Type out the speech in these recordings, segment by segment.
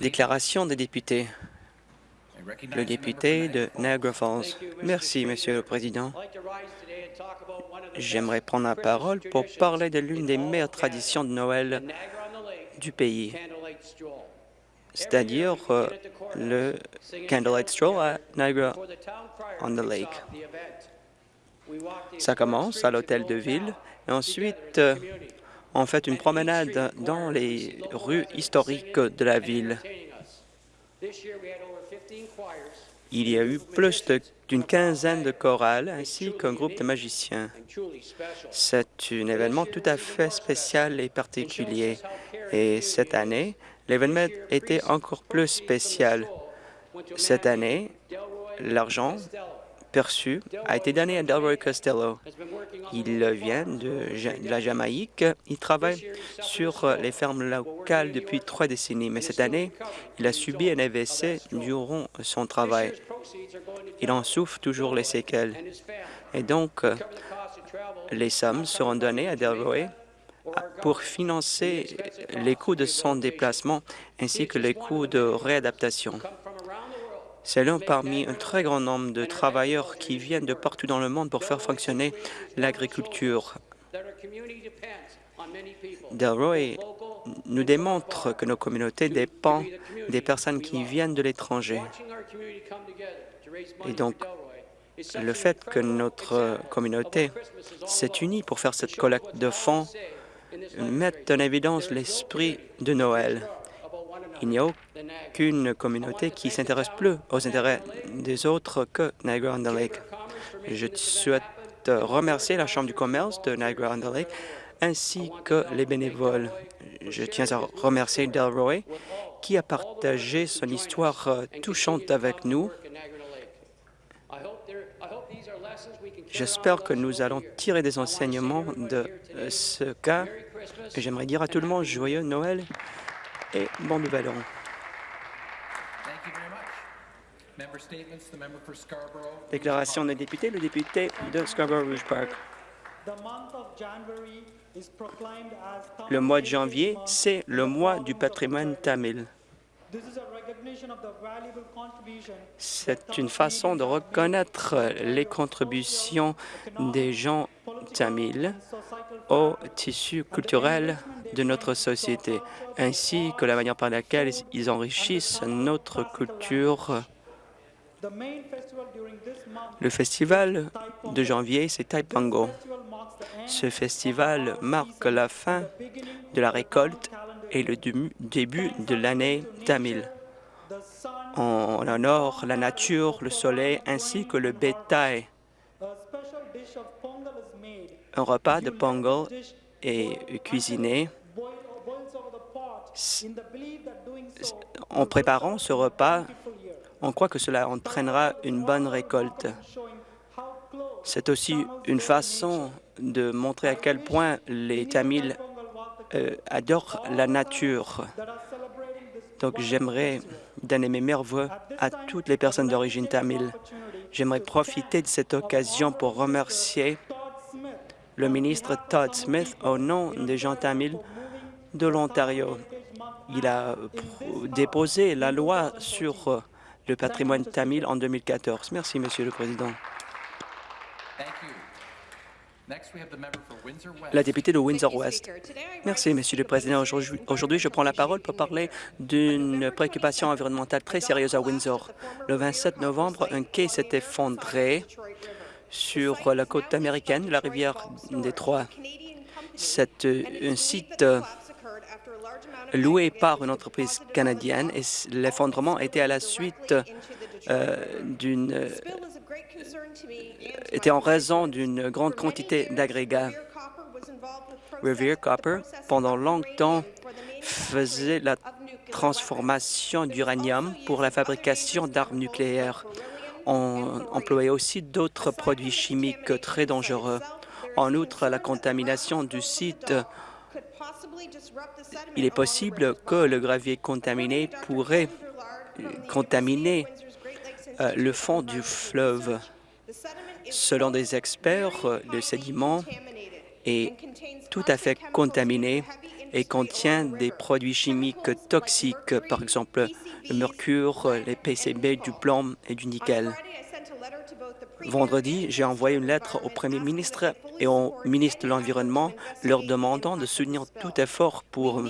Déclaration des députés. Le député de Niagara Falls. Merci, Monsieur le Président. J'aimerais prendre la parole pour parler de l'une des meilleures traditions de Noël du pays, c'est-à-dire euh, le Candlelight Stroll à Niagara-on-the-Lake. Ça commence à l'hôtel de ville. Et ensuite euh, on fait une promenade dans les rues historiques de la ville. Il y a eu plus d'une quinzaine de chorales ainsi qu'un groupe de magiciens. C'est un événement tout à fait spécial et particulier. Et cette année, l'événement était encore plus spécial. Cette année, l'argent perçu a été donné à Delroy Costello. Il vient de, la Jamaïque. Il travaille sur les fermes locales depuis trois décennies, mais cette année, il a subi un AVC durant son travail. Il en souffre toujours les séquelles. Et donc, les sommes seront données à Delroy pour financer les coûts de son déplacement ainsi que les coûts de réadaptation. C'est l'un parmi un très grand nombre de travailleurs qui viennent de partout dans le monde pour faire fonctionner l'agriculture. Delroy nous démontre que nos communautés dépendent des personnes qui viennent de l'étranger. Et donc, le fait que notre communauté s'est unie pour faire cette collecte de fonds met en évidence l'esprit de Noël. Il n'y a aucune communauté qui s'intéresse plus aux intérêts des autres que Niagara-on-the-Lake. Je souhaite remercier la Chambre du commerce de Niagara-on-the-Lake ainsi que les bénévoles. Je tiens à remercier Delroy qui a partagé son histoire euh, touchante avec nous. J'espère que nous allons tirer des enseignements de euh, ce cas. J'aimerais dire à tout le monde joyeux Noël et bon nouvel an. Déclaration des députés, le député de Scarborough-Rouge Park. Le mois de janvier, c'est le mois du patrimoine tamil. C'est une façon de reconnaître les contributions des gens tamils au tissu culturel de notre société, ainsi que la manière par laquelle ils enrichissent notre culture. Le festival de janvier, c'est Taipango. Ce festival marque la fin de la récolte et le début de l'année tamil. On honore la nature, le soleil ainsi que le bétail. Un repas de Pongal est cuisiné. En préparant ce repas, on croit que cela entraînera une bonne récolte. C'est aussi une façon de montrer à quel point les Tamils euh, adorent la nature. Donc j'aimerais donner mes meilleurs voeux à toutes les personnes d'origine tamile. J'aimerais profiter de cette occasion pour remercier le ministre Todd Smith au nom des gens tamils de l'Ontario. Il a déposé la loi sur le patrimoine tamil en 2014. Merci, Monsieur le Président. La députée de Windsor-West. Merci, Monsieur le Président. Aujourd'hui, je prends la parole pour parler d'une préoccupation environnementale très sérieuse à Windsor. Le 27 novembre, un quai s'est effondré sur la côte américaine de la rivière Détroit. C'est un site loué par une entreprise canadienne et l'effondrement était à la suite euh, d'une était en raison d'une grande quantité d'agrégats. Revere Copper, pendant longtemps, faisait la transformation d'uranium pour la fabrication d'armes nucléaires. On employait aussi d'autres produits chimiques très dangereux. En outre, la contamination du site il est possible que le gravier contaminé pourrait contaminer euh, le fond du fleuve. Selon des experts, le sédiment est tout à fait contaminé et contient des produits chimiques toxiques, par exemple le mercure, les PCB, du plomb et du nickel. Vendredi, j'ai envoyé une lettre au Premier ministre et au ministre de l'Environnement leur demandant de soutenir tout effort pour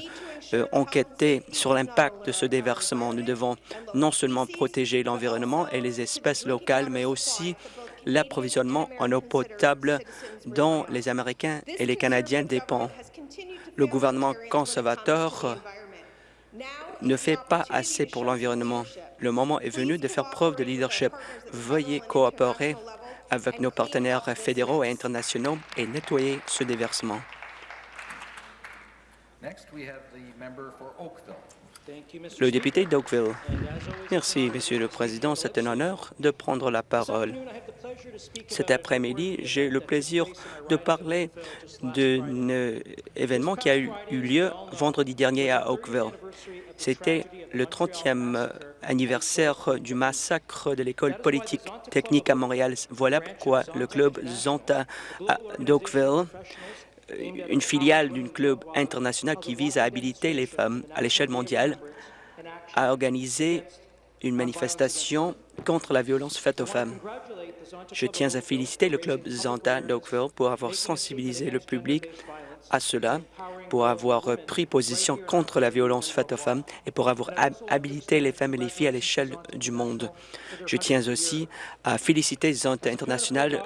euh, enquêter sur l'impact de ce déversement. Nous devons non seulement protéger l'environnement et les espèces locales, mais aussi l'approvisionnement en eau potable dont les Américains et les Canadiens dépendent. Le gouvernement conservateur ne fait pas assez pour l'environnement. Le moment est venu de faire preuve de leadership. Veuillez coopérer avec nos partenaires fédéraux et internationaux et nettoyer ce déversement. Le député d'Oakville. Merci, Monsieur le Président. C'est un honneur de prendre la parole. Cet après-midi, j'ai le plaisir de parler d'un événement qui a eu lieu vendredi dernier à Oakville. C'était le 30e anniversaire du massacre de l'école politique technique à Montréal. Voilà pourquoi le club Zonta d'Oakville une filiale d'un club international qui vise à habiliter les femmes à l'échelle mondiale a organisé une manifestation contre la violence faite aux femmes. Je tiens à féliciter le club Zanta d'Oakville pour avoir sensibilisé le public à cela, pour avoir pris position contre la violence faite aux femmes et pour avoir habilité les femmes et les filles à l'échelle du monde. Je tiens aussi à féliciter Zanta International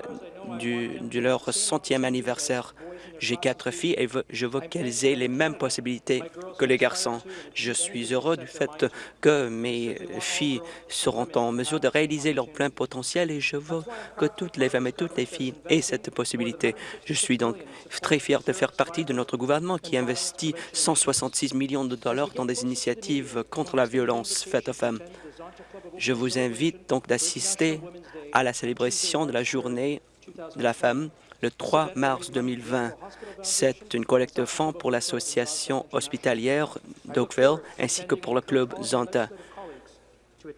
de leur centième anniversaire. J'ai quatre filles et je veux qu'elles aient les mêmes possibilités que les garçons. Je suis heureux du fait que mes filles seront en mesure de réaliser leur plein potentiel et je veux que toutes les femmes et toutes les filles aient cette possibilité. Je suis donc très fier de faire partie de notre gouvernement qui investit 166 millions de dollars dans des initiatives contre la violence faite aux femmes. Je vous invite donc d'assister à la célébration de la journée de la femme le 3 mars 2020. C'est une collecte de fonds pour l'association hospitalière d'Oakville ainsi que pour le club Zanta.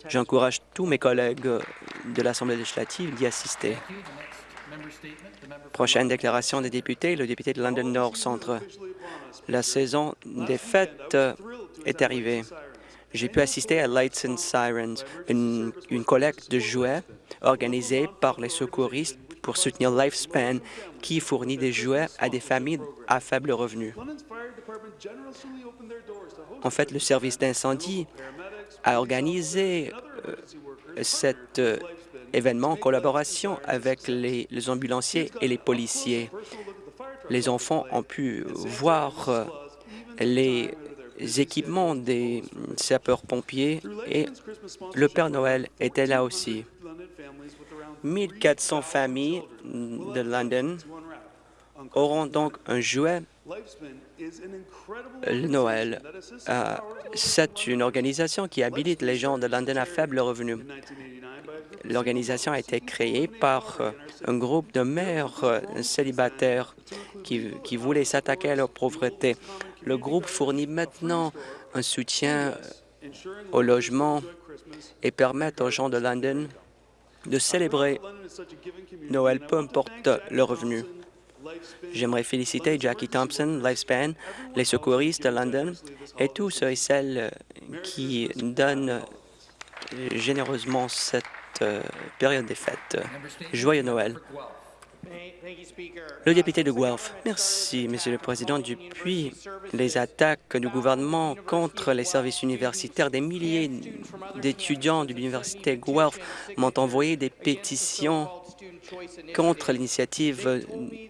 J'encourage tous mes collègues de l'Assemblée législative d'y assister. Prochaine déclaration des députés, le député de London Nord Centre. La saison des fêtes est arrivée. J'ai pu assister à Lights and Sirens, une collecte de jouets organisée par les secouristes pour soutenir Lifespan, qui fournit des jouets à des familles à faible revenu. En fait, le service d'incendie a organisé euh, cet euh, événement en collaboration avec les, ambulanciers et les policiers. Les enfants ont pu voir euh, les équipements des sapeurs-pompiers et le Père Noël était là aussi. 1400 familles de London auront donc un jouet le Noël. Euh, c'est une organisation qui habilite les gens de London à faible revenu. L'organisation a été créée par euh, un groupe de mères euh, célibataires qui, qui voulaient s'attaquer à leur pauvreté. Le groupe fournit maintenant un soutien au logement et permet aux gens de London de célébrer Noël, peu importe le revenu. J'aimerais féliciter Jackie Thompson, Lifespan, les secouristes de London et tous ceux et celles qui donnent généreusement cette euh, période des fêtes. Joyeux Noël. Le député de Guelph. Merci, Monsieur le Président. Depuis les attaques du gouvernement contre les services universitaires, des milliers d'étudiants de l'Université Guelph m'ont envoyé des pétitions contre l'initiative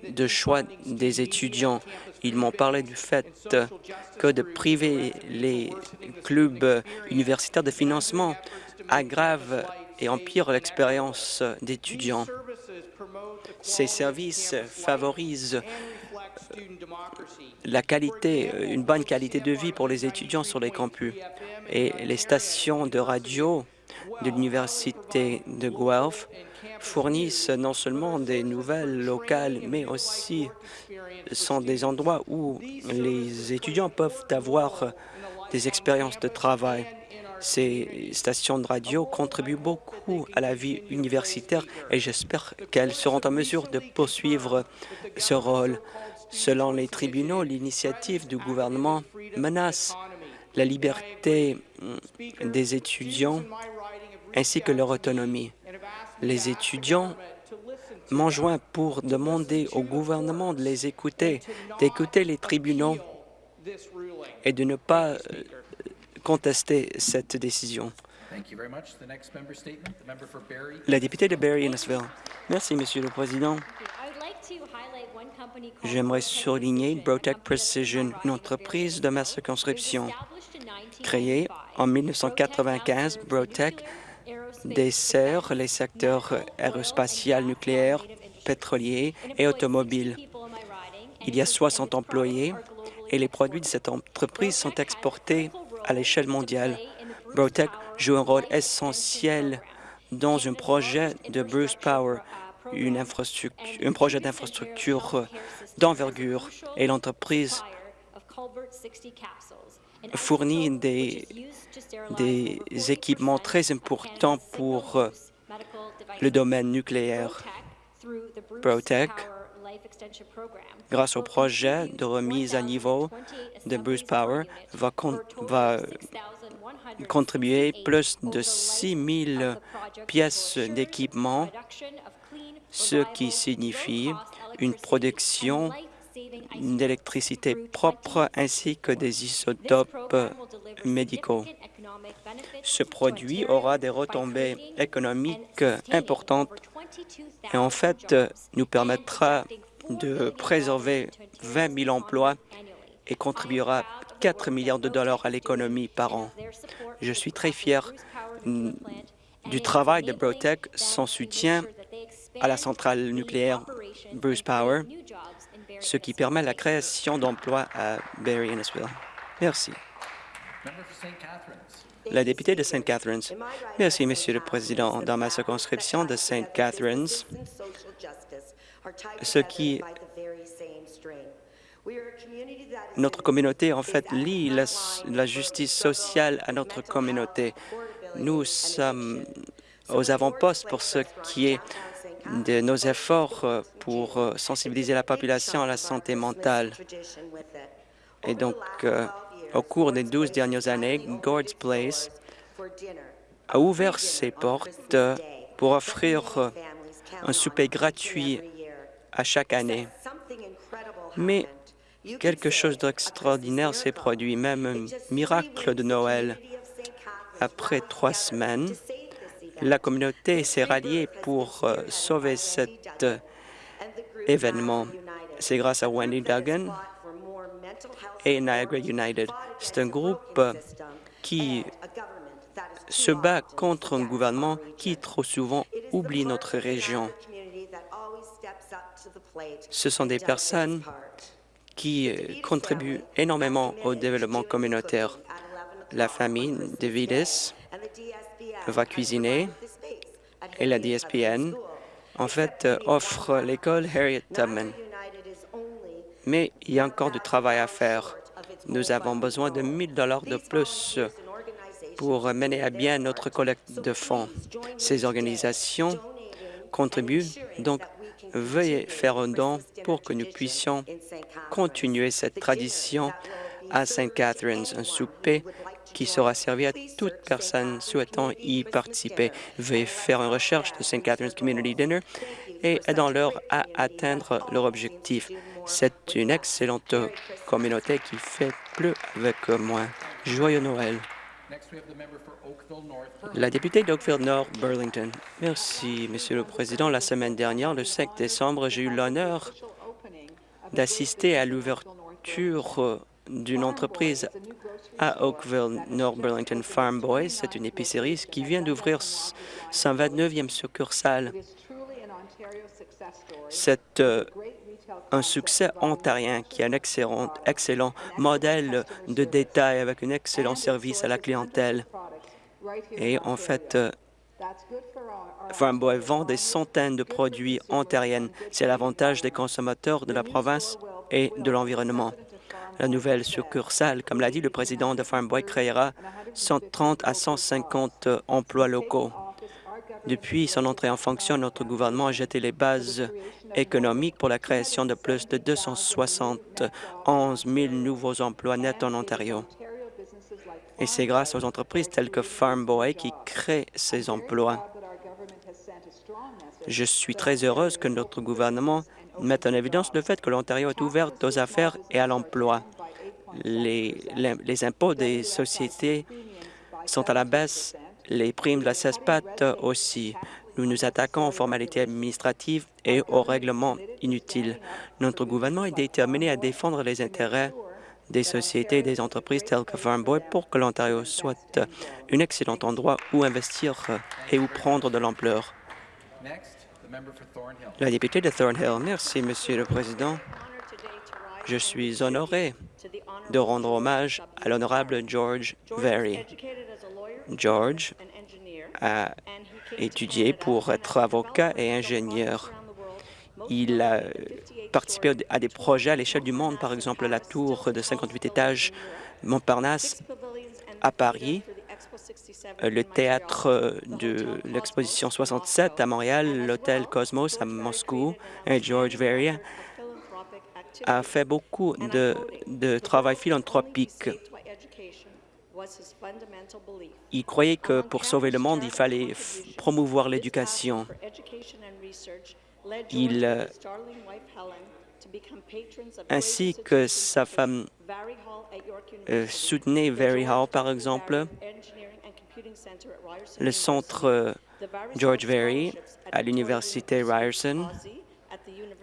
de choix des étudiants. Ils m'ont parlé du fait que de priver les clubs universitaires de financement aggrave et empire l'expérience d'étudiants. Ces services favorisent la qualité, une bonne qualité de vie pour les étudiants sur les campus. Et les stations de radio de l'Université de Guelph fournissent non seulement des nouvelles locales, mais aussi sont des endroits où les étudiants peuvent avoir des expériences de travail. Ces stations de radio contribuent beaucoup à la vie universitaire et j'espère qu'elles seront en mesure de poursuivre ce rôle. Selon les tribunaux, l'initiative du gouvernement menace la liberté mm, des étudiants ainsi que leur autonomie. Les étudiants m'ont joint pour demander au gouvernement de les écouter, d'écouter les tribunaux et de ne pas euh, contester cette décision. La députée de Barry-Innesville. Merci, Monsieur le Président. J'aimerais souligner Brotec Precision, une entreprise de ma circonscription. Créée en 1995, Brotec dessert les secteurs aérospatial, nucléaire, pétrolier et automobile. Il y a 60 employés et les produits de cette entreprise sont exportés à l'échelle mondiale. Brotec joue un rôle essentiel dans un projet de Bruce Power, un projet d'infrastructure d'envergure, et l'entreprise fournit des, équipements très importants pour le domaine nucléaire. Grâce au projet de remise à niveau de Bruce Power, va, va contribuer plus de 6 000 pièces d'équipement, ce qui signifie une production d'électricité propre ainsi que des isotopes médicaux. Ce produit aura des retombées économiques importantes et en fait nous permettra de préserver 20 000 emplois et contribuera 4 milliards de dollars à l'économie par an. Je suis très fier du travail de Brotec, son soutien à la centrale nucléaire Bruce Power ce qui permet la création d'emplois à Barry Innisville. Merci. La députée de St. Catharines. Merci, Monsieur le Président. Dans ma circonscription de St. Catharines, ce qui notre communauté, en fait, lie la, la, justice sociale à notre communauté. Nous sommes aux avant-postes pour ce qui est de nos efforts euh, pour euh, sensibiliser la population à la santé mentale. Et donc, euh, au cours des douze dernières années, Gord's Place a ouvert ses portes pour offrir un souper gratuit à chaque année. Mais quelque chose d'extraordinaire s'est produit, même un miracle de Noël. Après trois semaines, la communauté s'est ralliée pour euh, sauver cet euh, événement. C'est grâce à Wendy Duggan et Niagara United. C'est un groupe euh, qui se bat contre un gouvernement qui trop souvent oublie notre région. Ce sont des personnes qui contribuent énormément au développement communautaire. La famille de Vides va cuisiner et la DSPN, en fait, euh, offre l'école Harriet Tubman. Mais il y a encore du travail à faire. Nous avons besoin de 1 dollars de plus pour mener à bien notre collecte de fonds. Ces organisations contribuent, donc veuillez faire un don pour que nous puissions continuer cette tradition à St. Catharines, un souper qui sera servi à toute personne souhaitant y participer. Veuillez faire une recherche de St. Catharines Community Dinner et aidons-leur à atteindre leur objectif. C'est une excellente communauté qui fait plus avec moins. Joyeux Noël. La députée d'Oakville Nord, Burlington. Merci, Monsieur le Président. La semaine dernière, le 5 décembre, j'ai eu l'honneur d'assister à l'ouverture d'une entreprise à Oakville, North Burlington Farm Boys. C'est une épicerie qui vient d'ouvrir son 29e succursale. C'est euh, un succès ontarien qui est un excellent, modèle de détail avec un excellent service à la clientèle. Et en fait, euh, Farm Boy vend des centaines de produits ontariens. C'est l'avantage des consommateurs de la province et de l'environnement. La nouvelle succursale, comme l'a dit le président de Farm Boy, créera 130 à 150 emplois locaux. Depuis son entrée en fonction, notre gouvernement a jeté les bases économiques pour la création de plus de 271 000 nouveaux emplois nets en Ontario. Et c'est grâce aux entreprises telles que Farm Boy qui créent ces emplois. Je suis très heureuse que notre gouvernement mette en évidence le fait que l'Ontario est ouvert aux affaires et à l'emploi. Les, les impôts des sociétés sont à la baisse, les primes de la CESPAT aussi. Nous nous attaquons aux formalités administratives et aux règlements inutiles. Notre gouvernement est déterminé à défendre les intérêts des sociétés et des entreprises telles que Farm Boy pour que l'Ontario soit un excellent endroit où investir et où prendre de l'ampleur. La députée de Thornhill. Merci, Monsieur le Président. Je suis honoré de rendre hommage à l'honorable George Very. George a étudié pour être avocat et ingénieur. Il a participé à des projets à l'échelle du monde, par exemple la tour de 58 étages Montparnasse à Paris, le théâtre de l'exposition 67 à Montréal, l'hôtel Cosmos à Moscou. Et George Veria a fait beaucoup de, travail philanthropique. Il croyait que pour sauver le monde, il fallait promouvoir l'éducation. Il, euh, ainsi que sa femme euh, soutenait Very Hall, par exemple, le centre euh, George Very à l'université Ryerson,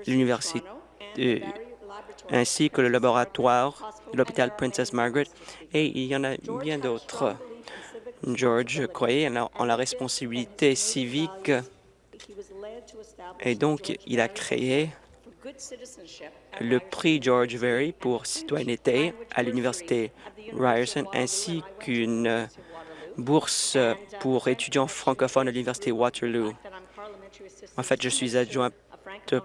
l'université ainsi que le laboratoire de l'hôpital Princess Margaret, et il y en a bien d'autres. George croyait en la responsabilité civique et donc il a créé le prix George Very pour citoyenneté à l'université Ryerson ainsi qu'une bourse pour étudiants francophones à l'université Waterloo. En fait, je suis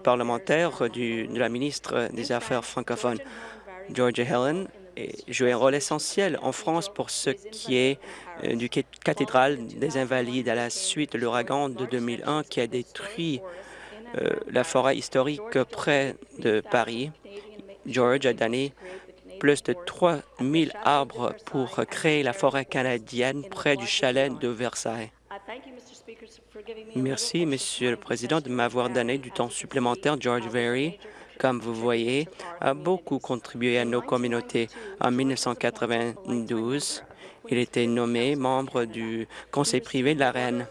parlementaire de la ministre des Affaires francophones. Georgia Helen joue un rôle essentiel en France pour ce qui est euh, du cathédrale des Invalides à la suite de l'ouragan de 2001 qui a détruit euh, la forêt historique près de Paris. George a donné plus de 3 000 arbres pour créer la forêt canadienne près du chalet de Versailles. Merci, Monsieur le Président, de m'avoir donné du temps supplémentaire. George Very, comme vous voyez, a beaucoup contribué à nos communautés. En 1992, il était nommé membre du Conseil privé de la Reine.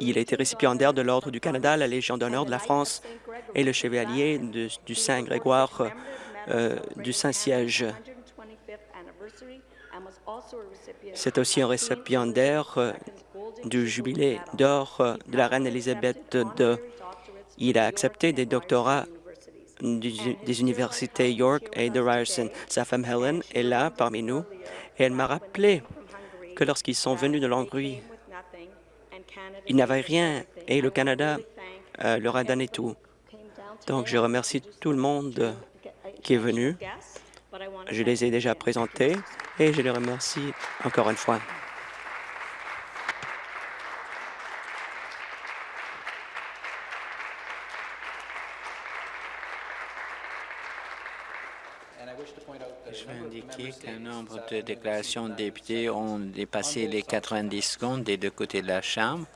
Il a été récipiendaire de l'Ordre du Canada, la Légion d'honneur de la France et le Chevalier du Saint-Grégoire euh, du Saint-Siège. C'est aussi un récipiendaire euh, du jubilé d'or euh, de la reine Élisabeth II. Il a accepté des doctorats des universités York et de Ryerson. Sa femme Helen est là parmi nous et elle m'a rappelé que lorsqu'ils sont venus de Longueuil, ils n'avaient rien et le Canada euh, leur a donné tout. Donc, je remercie tout le monde qui est venu. Je les ai déjà présentés et je les remercie encore une fois. Je veux indiquer nombre de déclarations de députés ont dépassé les 90 secondes des deux côtés de la Chambre.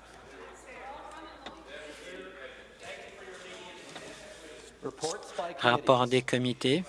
Rapport des comités.